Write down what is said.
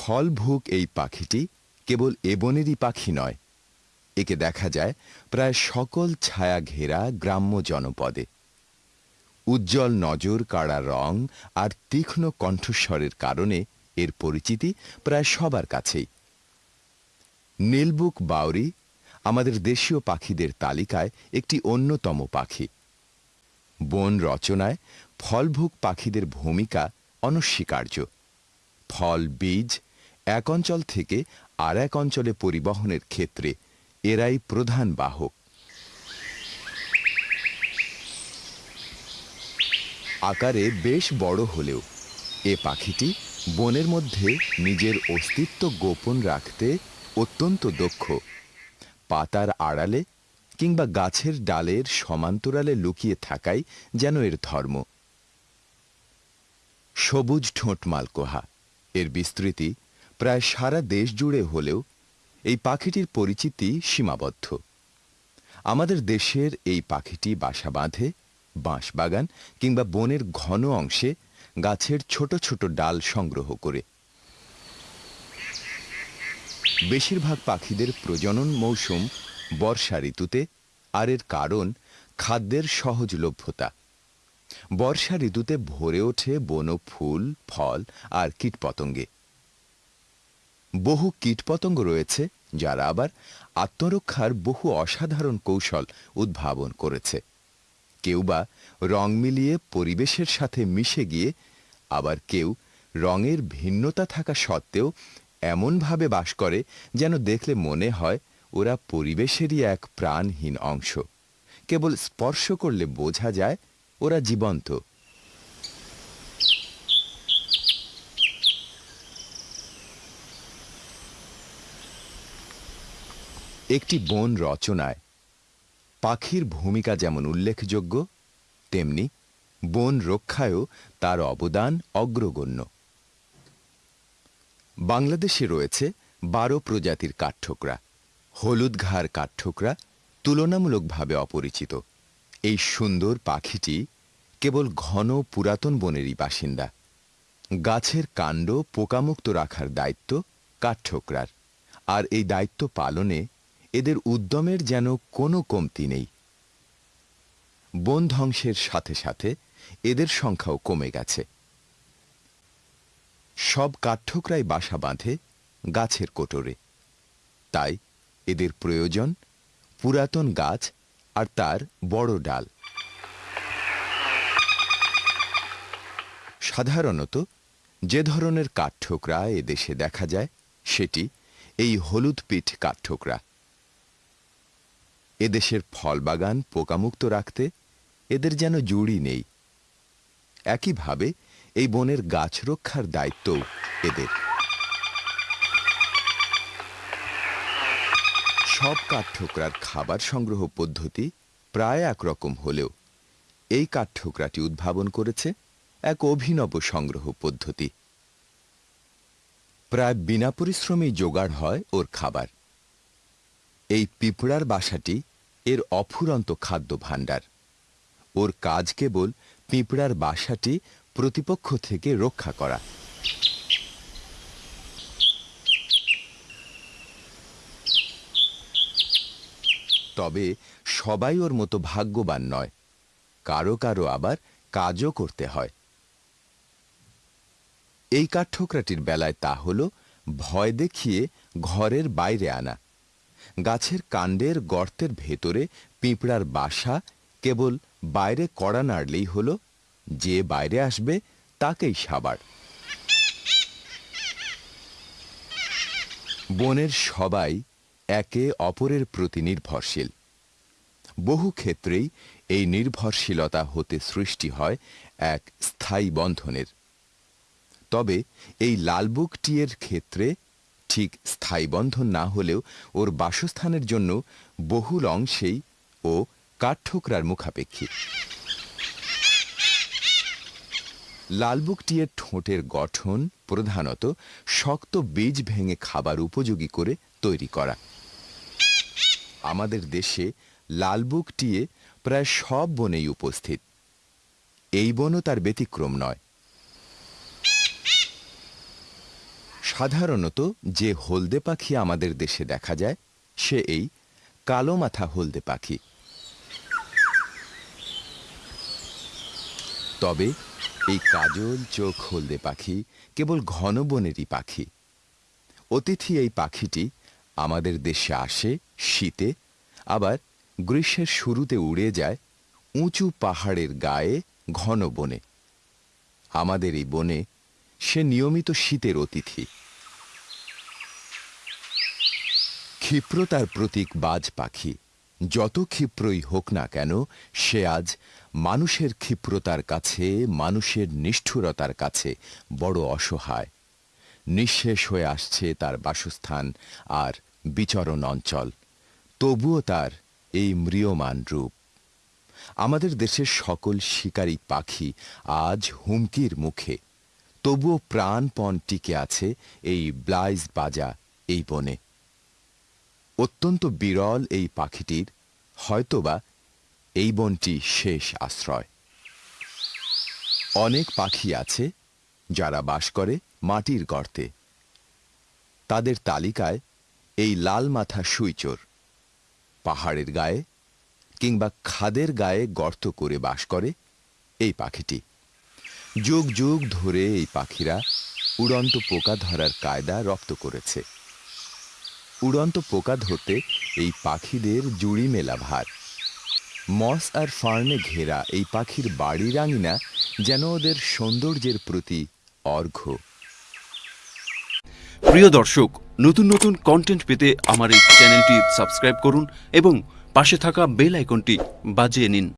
ফলভুক এই পাখিটি কেবল এ বনেরই পাখি নয়। একে দেখা যায় প্রায় সকল ছায়া ঘেরা গ্রাম্য জনপদে। উজ্জ্বল নজর কাড়া রং আর তীক্ষ্ণ কণ্ঠস্বরের কারণে এর পরিচিতি প্রায় সবার কাছেই। নীলবুক বাউরি আমাদের দেশীয় পাখিদের তালিকায় একটি অন্যতম পাখি। বন রচনায় ফলভুক পাখিদের ভূমিকা অনস্বীকার্য। ফল, বীজ এক অঞ্চল থেকে আর এক অঞ্চলে পরিবহনের ক্ষেত্রে এরাই প্রধান বাহক। আকারে বেশ বড় হলেও এ পাখিটি বনের মধ্যে নিজের অস্তিত্ব গোপন রাখতে অত্যন্ত দক্ষ। পাতার আড়ালে কিংবা গাছের ডালের সমান্তরালে লুকিয়ে থাকাই যেন এর ধর্ম। সবুজ ঠোঁট মালকোহা। এর বিস্তৃতি প্রায় সারা দেশ জুড়ে হলেও এই পাখিটির পরিচিতি সীমাবদ্ধ। আমাদের দেশের এই পাখিটি বাসা বাঁধে বাঁশবাগান কিংবা বনের ঘন অংশে গাছের ছোট ছোট ডাল সংগ্রহ করে। বেশিরভাগ পাখিদের প্রজনন মৌসুম বর্ষা ঋতুতে, আর এর কারণ খাদ্যের সহজলভ্যতা। বর্ষা ঋতুতে ভরে ওঠে বন, ফুল, ফল আর কীটপতঙ্গে। বহু কীটপতঙ্গ রয়েছে, যারা আবার আত্মরক্ষার বহু অসাধারণ কৌশল উদ্ভাবন করেছে। কেউ বা রং মিলিয়ে পরিবেশের সাথে মিশে গিয়ে, আবার কেউ রঙের ভিন্নতা থাকা সত্ত্বেও এমনভাবে বাস করে যেন দেখলে মনে হয় ওরা পরিবেশেরই এক প্রাণহীন অংশ। কেবল স্পর্শ করলে বোঝা যায় ওরা জীবন্ত। একটি বন রচনায় পাখির ভূমিকা যেমন উল্লেখযোগ্য, তেমনি বন রক্ষায়ও তার অবদান অগ্রগণ্য। বাংলাদেশে রয়েছে বারো প্রজাতির কাঠঠোকরা, হলুদ ঘাড় কাঠঠোকরা তুলনামূলকভাবে অপরিচিত। এই সুন্দর পাখিটি কেবল ঘন পুরাতন বনেরই বাসিন্দা। গাছের কাণ্ড পোকামুক্ত রাখার দায়িত্ব কাঠঠোকরার, আর এই দায়িত্ব পালনে এদের উদ্যমের যেন কোনো কমতি নেই। বন ধ্বংসের সাথে সাথে এদের সংখ্যাও কমে গেছে। সব কাঠঠোকরাই বাসা বাঁধে গাছের কোটরে। তাই এদের প্রয়োজন পুরাতন গাছ আর তার বড় ডাল। সাধারণত যে ধরনের কাঠঠোকরা এদেশে দেখা যায়, সেটি এই হলুদ পিঠ কাঠঠোকরা। এদেশের ফলবাগান পোকামুক্ত রাখতে এদের যেন জুড়ি নেই। একইভাবে এই বনের গাছ রক্ষার দায়িত্ব এদের। সব কাঠঠোকরার খাবার সংগ্রহ পদ্ধতি প্রায় একরকম হলেও এই কাঠঠোকরাটি উদ্ভাবন করেছে এক অভিনব সংগ্রহ পদ্ধতি। প্রায় বিনা পরিশ্রমেই জোগাড় হয় ওর খাবার। এই পিঁপড়ার বাসাটি এর অফুরন্ত খাদ্য ভাণ্ডার ওর কাজ কেবল পিঁপড়ার বাসাটি প্রতিপক্ষ থেকে রক্ষা করা। তবে সবাই ওর মতো ভাগ্যবান নয়। কারও কারও আবার কাজও করতে হয়। এই কাঠঠোকরাটির বেলায় তা হল ভয় দেখিয়ে ঘরের বাইরে আনা। গাছের কাণ্ডের গর্তের ভেতরে পিঁপড়ার বাসা কেবল বাইরে কড়া নাড়লেই হল, যে বাইরে আসবে তাকেই সাবার। বনের সবাই একে অপরের প্রতি নির্ভরশীল। বহু ক্ষেত্রেই এই নির্ভরশীলতা হতে সৃষ্টি হয় এক স্থায়ী বন্ধনের। তবে এই লালবুক টিয়ের ক্ষেত্রে ঠিক স্থায়ী বন্ধন না হলেও ওর বাসস্থানের জন্য বহুল অংশেই ও কাঠঠোকরার মুখাপেক্ষী। লালবুক টিয়ের ঠোঁটের গঠন প্রধানত শক্ত বীজ ভেঙে খাবার উপযোগী করে তৈরি করা। আমাদের দেশে লালবুক টিয়ে প্রায় সব বনেই উপস্থিত। এই বনও তার ব্যতিক্রম নয়। সাধারণত যে হলদে পাখি আমাদের দেশে দেখা যায়, সে এই কালো মাথা হলদে পাখি। তবে এই কাজল চোখ হলদে পাখি কেবল ঘন বনেরই পাখি। অতিথি এই পাখিটি আমাদের দেশে আসে শীতে, আবার গ্রীষ্মের শুরুতে উড়ে যায় উঁচু পাহাড়ের গায়ে ঘন বনে। আমাদের এই বনে সে নিয়মিত শীতের অতিথি। ক্ষিপ্রতার প্রতীক বাজ পাখি। যত ক্ষিপ্রই হোক না কেন, সে আজ মানুষের ক্ষিপ্রতার কাছে, মানুষের নিষ্ঠুরতার কাছে বড় অসহায়। নিঃশেষ হয়ে আসছে তার বাসস্থান আর বিচরণ অঞ্চল। তবুও তার এই ম্রিয়মান রূপ। আমাদের দেশের সকল শিকারী পাখি আজ হুমকির মুখে। তবুও প্রাণপণ টিকে আছে এই ব্লাইজ বাজা এই বনে। অত্যন্ত বিরল এই পাখিটির, হয়তোবা এই বনটি শেষ আশ্রয়। অনেক পাখি আছে যারা বাস করে মাটির গর্তে। তাদের তালিকায় এই লাল মাথা সুইচোর, পাহাড়ের গায়ে কিংবা খাদের গায়ে গর্ত করে বাস করে এই পাখিটি। যুগ যুগ ধরে এই পাখিরা উড়ন্ত পোকা ধরার কায়দা রপ্ত করেছে। উড়ন্ত পোকা ধরতে এই পাখিদের জুড়ি মেলা ভার। মস আর ফার্নে ঘেরা এই পাখির বাড়ির আঙিনা যেন ওদের সৌন্দর্যের প্রতি অর্ঘ্য। প্রিয় দর্শক, নতুন নতুন কন্টেন্ট পেতে আমার এই চ্যানেলটি সাবস্ক্রাইব করুন এবং পাশে থাকা বেল আইকনটি বাজিয়ে নিন।